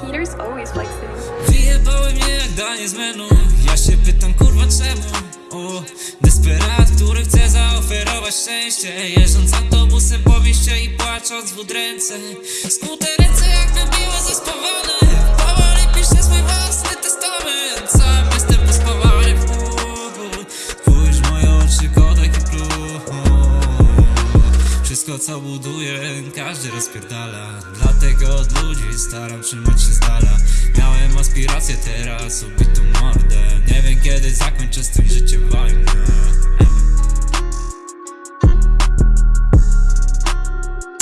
Haters always flexing. Wyjebały mnie jak danie z menu. Ja się pytam kurwa czemu? O, Desperat, który chce zaoferować szczęście. Jeżdżąc autobusem po mieście i płacząc w ręce Skute ręce jakby były zespawane Powoli piszę swój własny testament. Sam jestem Spójrz w moje oczy, wszystko co buduję, każdy rozpierdala. Dlatego od ludzi staram trzymać się z dala Miałem aspiracje teraz, ubitą mordę. Nie wiem kiedy zakończę z tym życiem